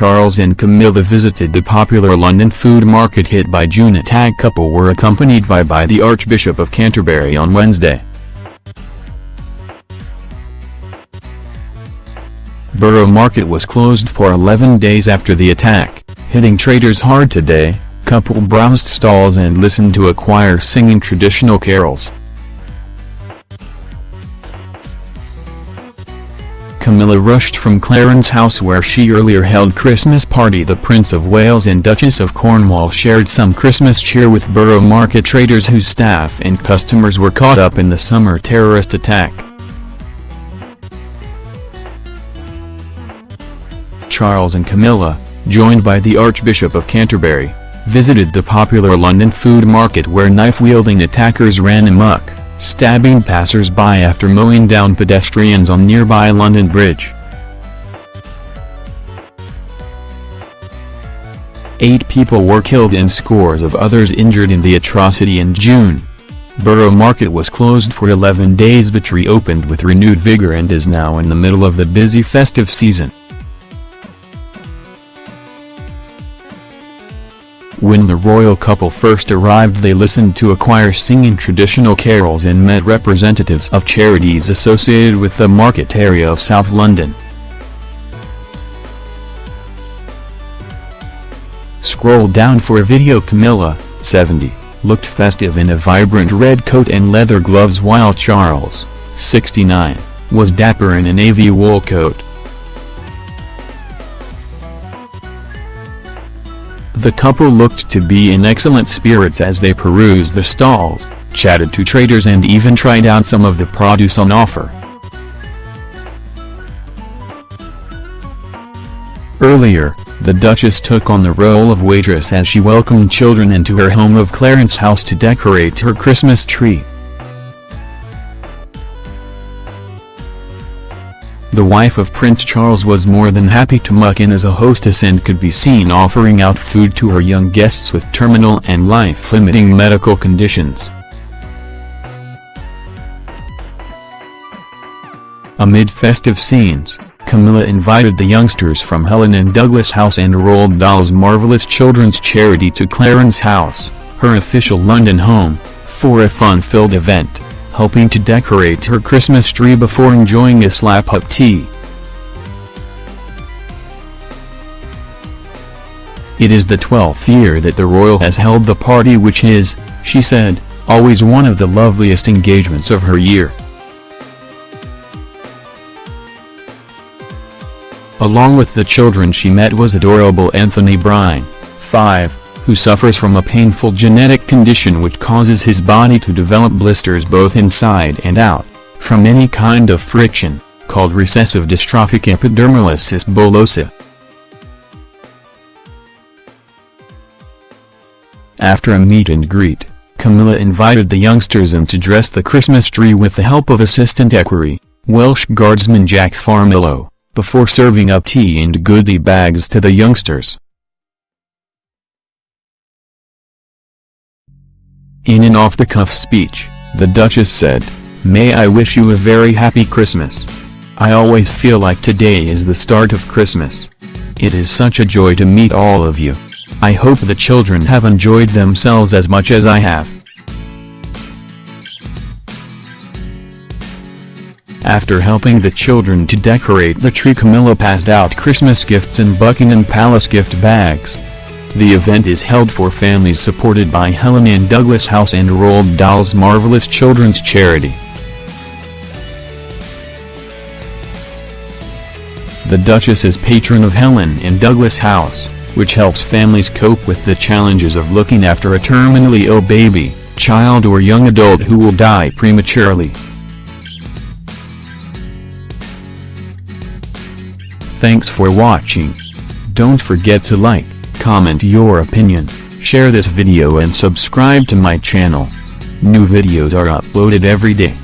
Charles and Camilla visited the popular London food market hit by June attack couple were accompanied by by the Archbishop of Canterbury on Wednesday. Borough Market was closed for 11 days after the attack, hitting traders hard today, couple browsed stalls and listened to a choir singing traditional carols. Camilla rushed from Clarence House where she earlier held Christmas party the Prince of Wales and Duchess of Cornwall shared some Christmas cheer with Borough Market traders whose staff and customers were caught up in the summer terrorist attack. Charles and Camilla, joined by the Archbishop of Canterbury, visited the popular London food market where knife-wielding attackers ran amok, stabbing passers-by after mowing down pedestrians on nearby London Bridge. Eight people were killed and scores of others injured in the atrocity in June. Borough Market was closed for 11 days but reopened with renewed vigor and is now in the middle of the busy festive season. When the royal couple first arrived they listened to a choir singing traditional carols and met representatives of charities associated with the market area of South London. Scroll down for a video Camilla, 70, looked festive in a vibrant red coat and leather gloves while Charles, 69, was dapper in a navy wool coat. The couple looked to be in excellent spirits as they perused the stalls, chatted to traders and even tried out some of the produce on offer. Earlier, the Duchess took on the role of waitress as she welcomed children into her home of Clarence House to decorate her Christmas tree. The wife of Prince Charles was more than happy to muck in as a hostess and could be seen offering out food to her young guests with terminal and life-limiting medical conditions. Amid festive scenes, Camilla invited the youngsters from Helen and Douglas House and Roald Dahl's Marvelous Children's Charity to Clarence House, her official London home, for a fun-filled event helping to decorate her Christmas tree before enjoying a slap-up tea. It is the 12th year that the royal has held the party which is, she said, always one of the loveliest engagements of her year. Along with the children she met was adorable Anthony Brine, 5, who suffers from a painful genetic condition which causes his body to develop blisters both inside and out, from any kind of friction, called recessive dystrophic epidermolysis bullosa. After a meet and greet, Camilla invited the youngsters in to dress the Christmas tree with the help of assistant equerry, Welsh Guardsman Jack Farmillo, before serving up tea and goodie bags to the youngsters. In an off-the-cuff speech, the Duchess said, May I wish you a very happy Christmas. I always feel like today is the start of Christmas. It is such a joy to meet all of you. I hope the children have enjoyed themselves as much as I have. After helping the children to decorate the tree Camilla passed out Christmas gifts in Buckingham Palace gift bags. The event is held for families supported by Helen and Douglas House and Roald Dahl's Marvelous Children's Charity. The Duchess is patron of Helen and Douglas House, which helps families cope with the challenges of looking after a terminally ill baby, child or young adult who will die prematurely. Thanks for watching. Don't forget to like, comment your opinion, share this video and subscribe to my channel. New videos are uploaded every day.